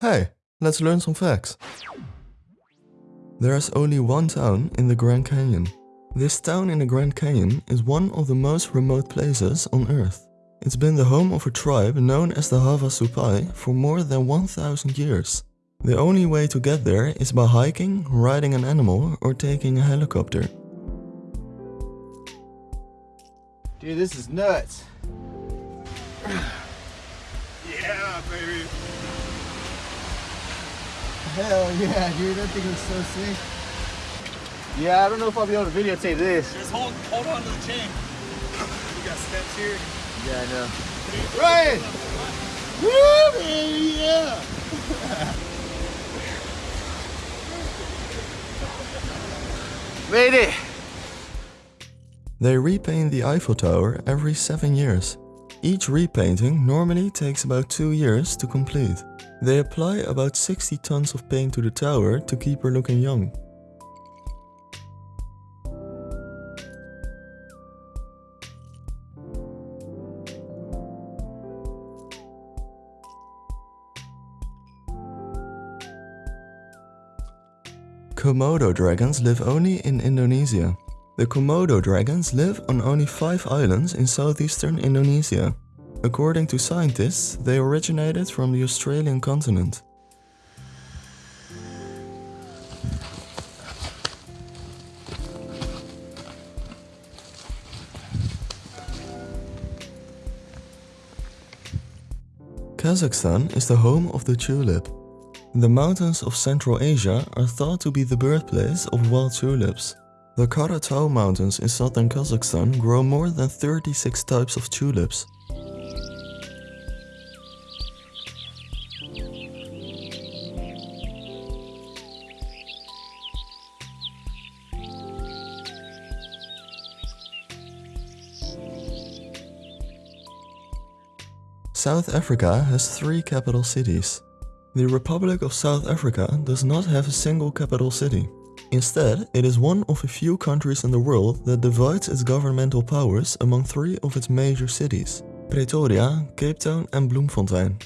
Hey, let's learn some facts. There is only one town in the Grand Canyon. This town in the Grand Canyon is one of the most remote places on Earth. It's been the home of a tribe known as the Havasupai for more than 1000 years. The only way to get there is by hiking, riding an animal or taking a helicopter. Dude, this is nuts. Yeah, baby. Hell yeah, dude, that thing was so sick. Yeah, I don't know if I'll be able to videotape this. Just hold hold on to the chain. We got steps here. Yeah, I know. Ryan! Woo, baby, yeah! Made it! They repaint the Eiffel Tower every 7 years. Each repainting normally takes about 2 years to complete. They apply about 60 tons of paint to the tower to keep her looking young. Komodo dragons live only in Indonesia. The Komodo dragons live on only 5 islands in southeastern Indonesia. According to scientists, they originated from the Australian continent. Kazakhstan is the home of the tulip. The mountains of Central Asia are thought to be the birthplace of wild tulips. The Karatau Mountains in southern Kazakhstan grow more than 36 types of tulips. South Africa has three capital cities. The Republic of South Africa does not have a single capital city. Instead, it is one of a few countries in the world that divides its governmental powers among three of its major cities. Pretoria, Cape Town and Bloemfontein.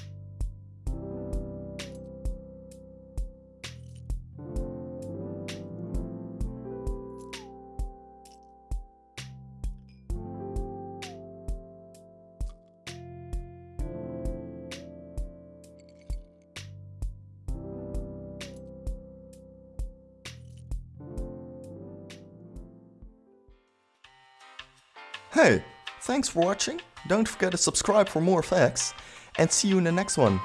Hey, thanks for watching. Don't forget to subscribe for more facts and see you in the next one.